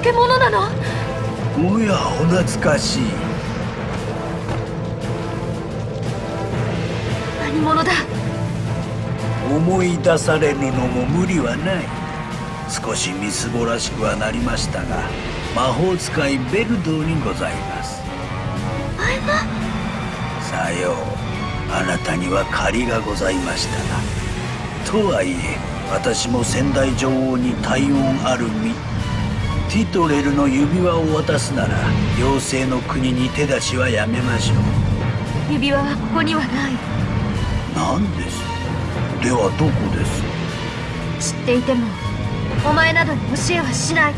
化け物なの？おやお懐かしい。何者だ？思い出されぬのも無理はない。少しみすぼらしくはなりましたが魔法使いベルドーにございます。はさよう。あなたには借りがございましたが。とはいえ私も仙台女王に体温ある身ティトレルの指輪を渡すなら妖精の国に手出しはやめましょう。指輪はここにはない。何です？ではどこです？知っていてもお前などに教えはしない。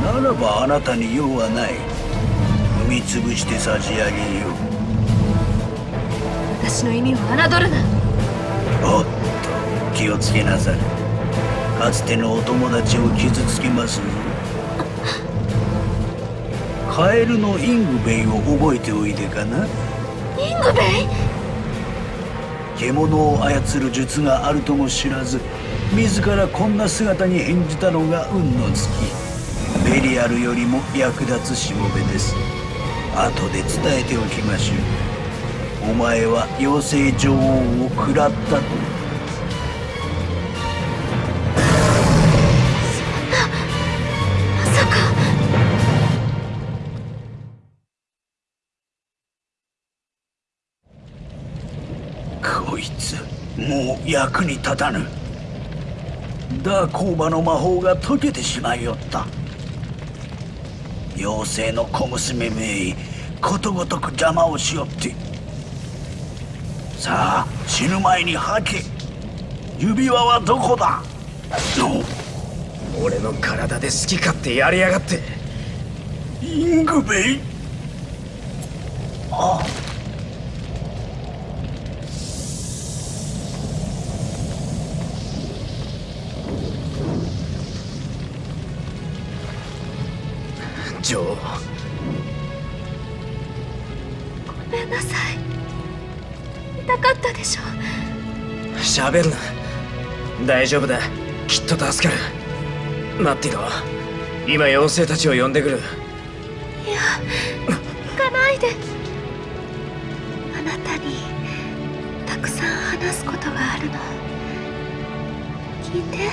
ならばあなたに用はない。踏みつぶして差し上げよう。私の意味を侮るな。おっと気をつけなされかつてのお友達を傷つけます。ぞカエルのイングベイを覚えておいでかな？イングベイ？獣を操る術があるとも知らず自らこんな姿に変じたのが運の尽きベリアルよりも役立つしもべです。後で伝えておきましょう。お前は妖精女王を食らったと役に立たぬ。ダーコーバの魔法が解けてしまいよった。妖精の小娘めいことごとく邪魔をしよって。さあ死ぬ前に吐け。指輪はどこだ？俺の体で好き勝手やりやがって。イングベイ？ああ女王ごめんなさい。痛かったでしょ。喋るな。大丈夫だ。きっと助かる。待ってろ。今妖精たちを呼んでくる。いや行かないで。あなたにたくさん話すことがあるの。聞いて。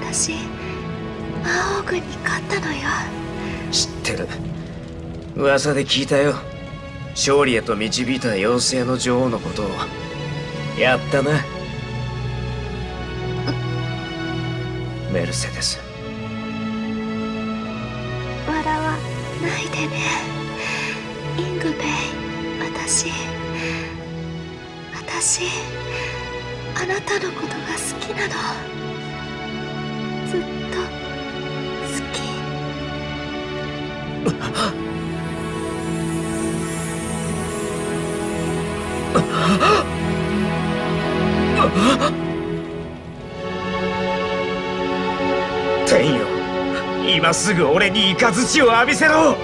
私魔王軍に勝ったのよ知ってる。噂で聞いたよ。勝利へと導いた妖精の女王のことを。やったな。メルセデス。笑わないでね。イングベイ私。私あなたのことが好きなの。ずっと。今すぐ俺に雷を浴びせろ。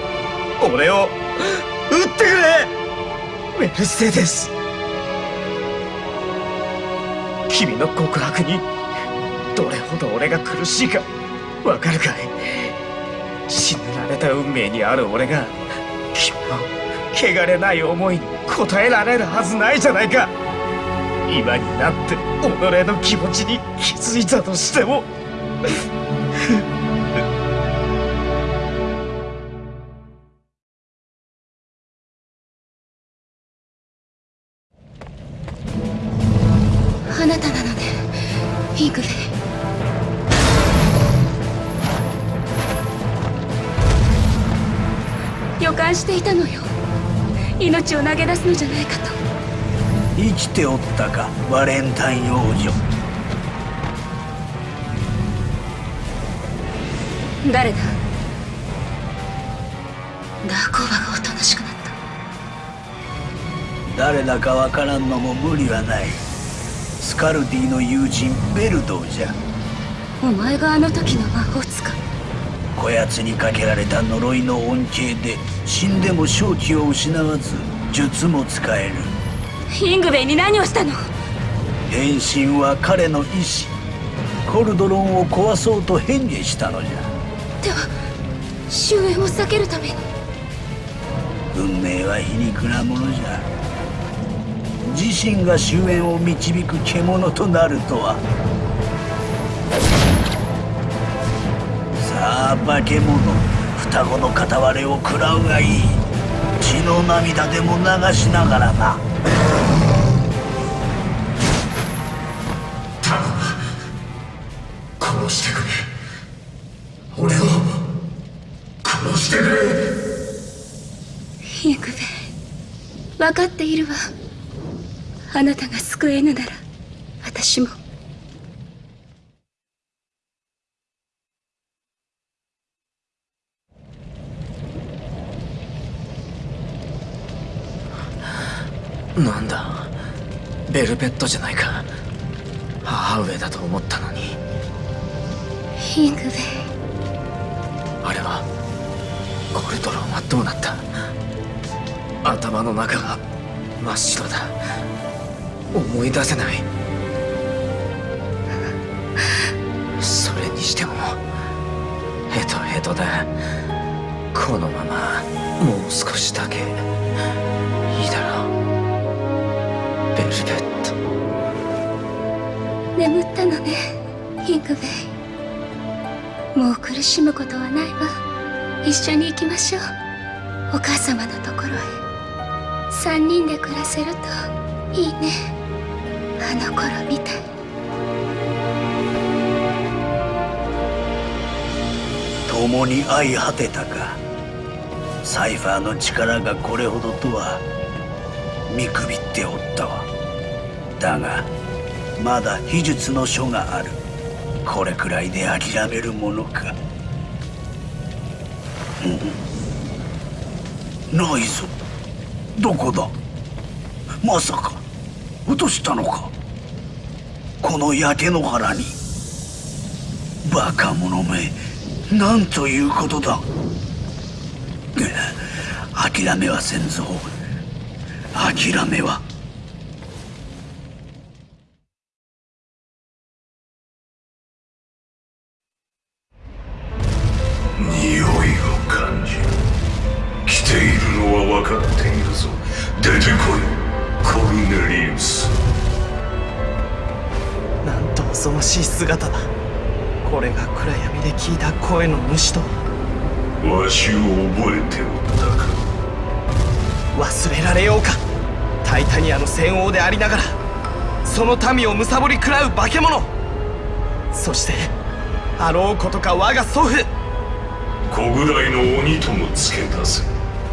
俺を撃ってくれ。メルセデス。君の告白にどれほど俺が苦しいかわかるかい？死ぬられた運命にある俺が君の汚れない思いに応えられるはずないじゃないか。今になって己の気持ちに気づいたとしても。予感していたのよ。命を投げ出すのじゃないかと。生きておったかバレンタイン王女。誰だ？ダーコーバがおとなしくなった。誰だかわからんのも無理はない。スカルディの友人ベルドーじゃ。お前があの時の魔法使いこやつにかけられた呪いの恩恵で死んでも正気を失わず術も使える。イングベイに何をしたの？変身は彼の意志。コルドロンを壊そうと返事したのじゃ。では終焉を避けるために。運命は皮肉なものじゃ。自身が終焉を導く獣となるとはさあ化け物双子の片割れを食らうがいい。血の涙でも流しながらな。殺してくれ。俺を殺してくれ。ヒングベイ分かっているわ。あなたが救えぬなら私もなんだベルベットじゃないか。母上だと思ったのに。ヒングベイあれはコルトロンはどうなった？頭の中が真っ白だ。思い出せない。それにしてもヘトヘトだ。このままもう少しだけ。いいだろう。ベルベット眠ったのね。ヒングベイ。もう苦しむことはないわ。一緒に行きましょう。お母様のところへ。三人で暮らせるといいね。あの頃みたい。共に相果てたか。サイファーの力がこれほどとは見くびっておったわ。だがまだ秘術の書がある。これくらいで諦めるものか。ないぞ。どこだ？まさか。落としたのか？この焼け野原に。バカ者め。なんということだ。諦めはせんぞ。諦めは。恐ろしい姿だこれが暗闇で聞いた声の主と。わしを覚えておったか。忘れられようか。タイタニアの戦王でありながら。その民を貪り食らう化け物。そしてあろうことか我が祖父。小ぐらいの鬼ともつけたせ。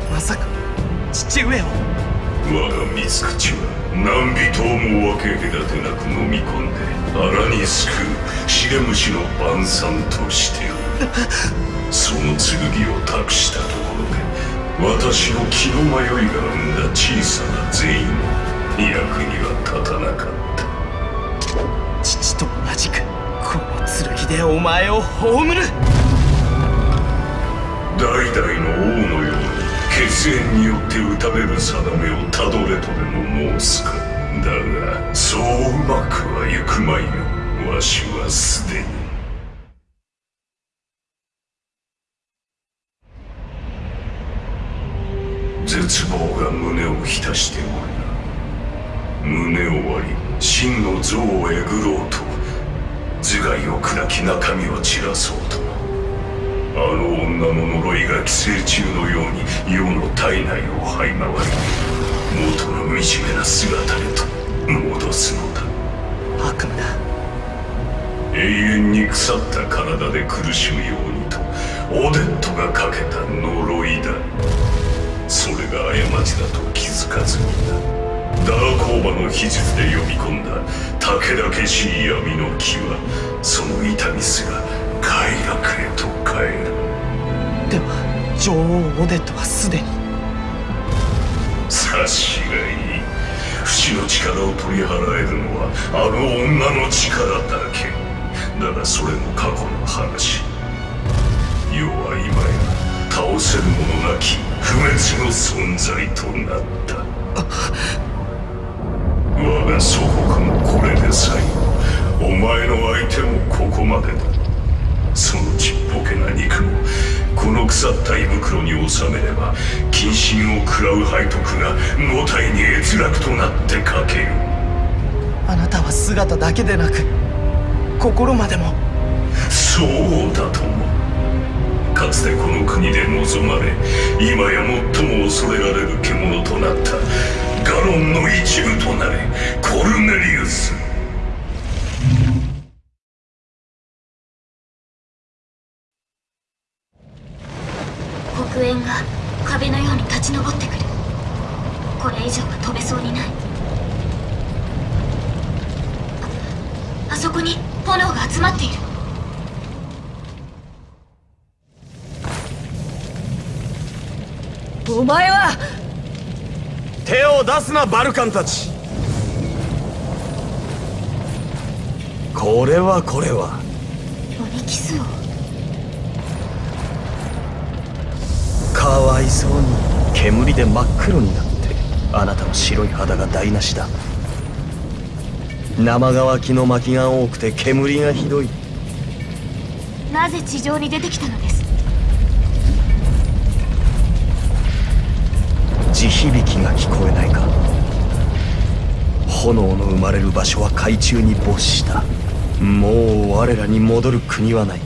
まさか父上を。我が三つ口は何人をも分け隔てなく飲み込んで荒に救うシレムシの晩餐としてその剣を託したところで私の気の迷いが生んだ小さな善意も役には立たなかった。父と同じくこの剣でお前を葬る。代々の王のように血縁によって打たれる定めをたどれとでも申すかだがそううまくはいくまいよ。わしはすでに。絶望が胸を浸しておるな。胸を割り真の像をえぐろうと。頭蓋を砕き中身を散らそうと。あの女の呪いが寄生虫のように世の体内を這い回り元の惨めな姿へと戻すのだ。悪夢だ。永遠に腐った体で苦しむようにとオデットがかけた呪いだ。それが過ちだと気づかずにな。ダーコーバの秘術で呼び込んだ武々しい闇の気はその痛みすら快楽へと変えるでは女王オデットはすでに察しがいい不死の力を取り払えるのはあの女の力。だけだがそれも過去の話。世は今や倒せる者なき不滅の存在となった。我が祖国もこれで最後。お前の相手もここまでだ。そのちっぽけな肉もこの腐った胃袋に収めれば謹慎を食らう背徳が五体に閲楽となってかける。あなたは姿だけでなく心までも。そうだとも。かつてこの国で望まれ今や最も恐れられる獣となったガロンの一部となれコルネリウス黒煙が壁のように立ち上ってくる。これ以上は飛べそうにない。ああそこに炎が集まっている。お前は！手を出すなバルカンたち。これはこれは。鬼キスをかわいそうに。煙で真っ黒になってあなたの白い肌が台無しだ。生乾きの薪が多くて煙がひどい。なぜ地上に出てきたのです？地響きが聞こえないか。炎の生まれる場所は海中に没した。もう我らに戻る国はない。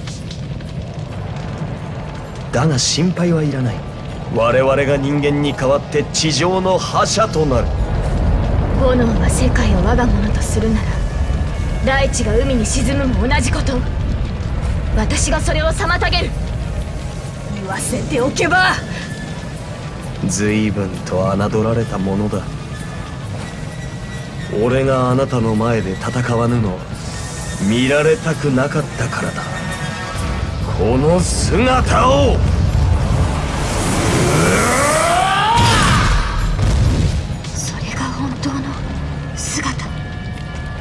だが心配はいらない我々が人間に代わって地上の覇者となる。炎が世界を我が物とするなら大地が海に沈むも同じこと。私がそれを妨げる。言わせておけば。随分と侮られたものだ。俺があなたの前で戦わぬのは見られたくなかったからだ。この姿を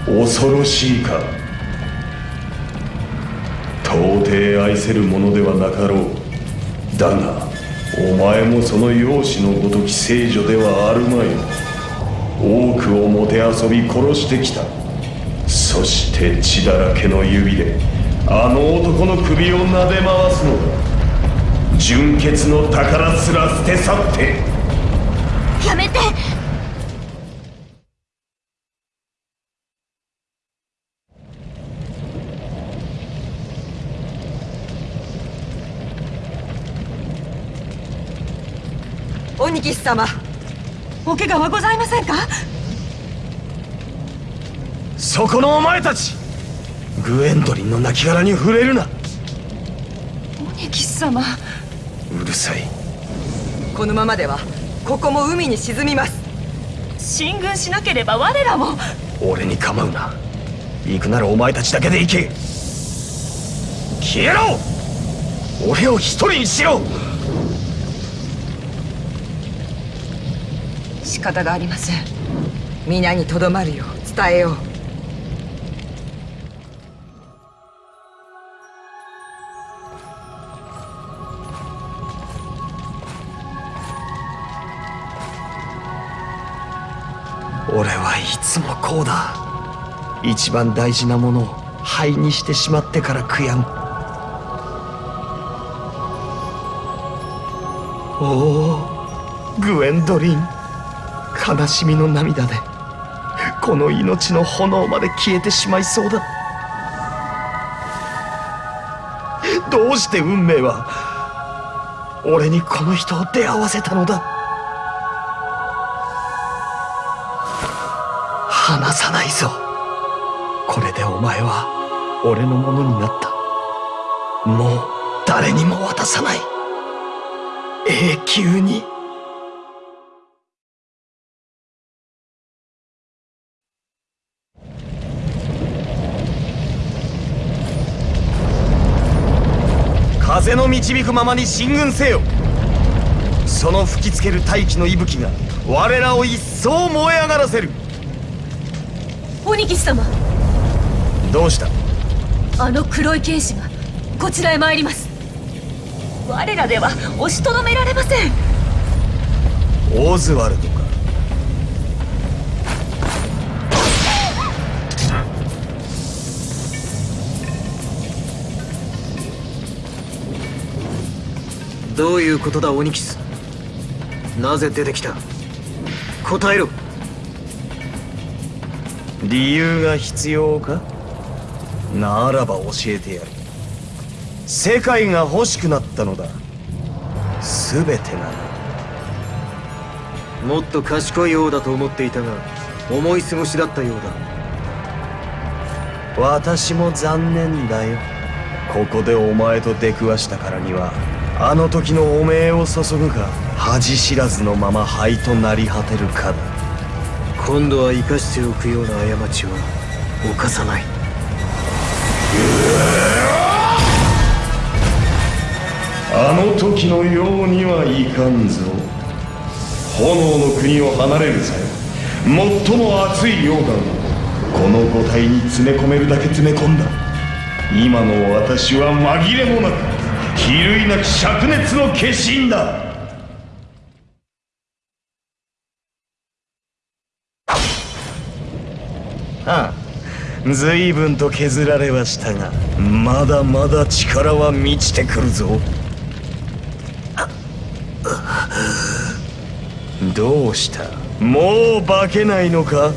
恐ろしいか。到底愛せるものではなかろう。だがお前もその容姿のごとき聖女ではあるまい。多くをもてあそび殺してきた。そして血だらけの指であの男の首を撫で回すのだ。純血の宝すら捨て去ってやめて鬼騎士様お怪我はございませんか？そこのお前たち。グエンドリンの亡骸に触れるな。鬼騎士様うるさい。このままではここも海に沈みます。進軍しなければ我らも。俺に構うな。行くならお前たちだけで行け。消えろ！俺を一人にしろ仕方がありません。皆にとどまるよう伝えよう。俺はいつもこうだ。一番大事なものを灰にしてしまってから悔やむおおグエンドリン。悲しみの涙でこの命の炎まで消えてしまいそうだ。どうして運命は俺にこの人を出会わせたのだ。離さないぞ。これでお前は俺のものになった。もう誰にも渡さない。永久に。風の導くままに進軍せよ。その吹きつける大気の息吹が我らを一層燃え上がらせる。鬼騎士様。どうした？あの黒い剣士がこちらへ参ります。我らでは押しとどめられません。オズワルドどういうことだオニキス？なぜ出てきた？答えろ。理由が必要か？ならば教えてやる。世界が欲しくなったのだ。全てがもっと賢いようだと思っていたが思い過ごしだったようだ。私も残念だよ。ここでお前と出くわしたからにはあの時の汚名を注ぐか？恥知らずのまま灰となり果てるか？だ今度は生かしておくような過ちは犯さない。あの時のようにはいかんぞ。炎の国を離れる際最も熱い溶岩をこの五体に詰め込めるだけ詰め込んだ。今の私は紛れもなく比類なき灼熱の化身だ。ああ随分と削られはしたがまだまだ力は満ちてくるぞ。どうした？もう化けないのか？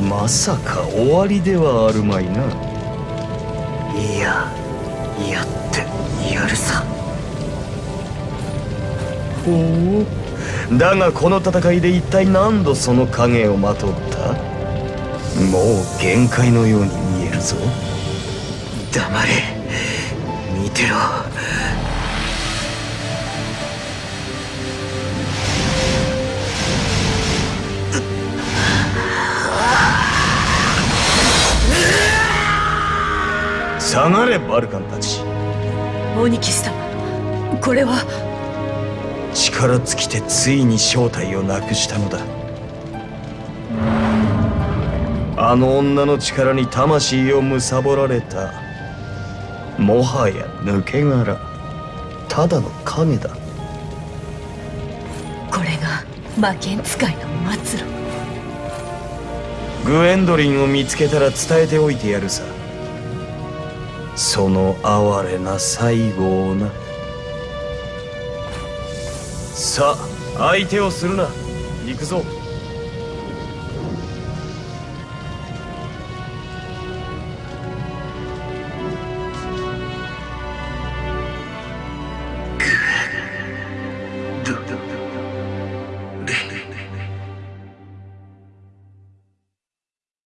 まさか終わりではあるまいな。いややってやるさ。ほうだがこの戦いで一体何度その影をまとった？もう限界のように見えるぞ。黙れ。見てろ。下がれバルカンたちオニキス様これは。力尽きてついに正体をなくしたのだ。あの女の力に魂を貪られた。もはや抜け殻。ただの影だ。これが魔剣使いの末路。グエンドリンを見つけたら伝えておいてやるさその哀れな最後をな。さあ相手をするな。行くぞ。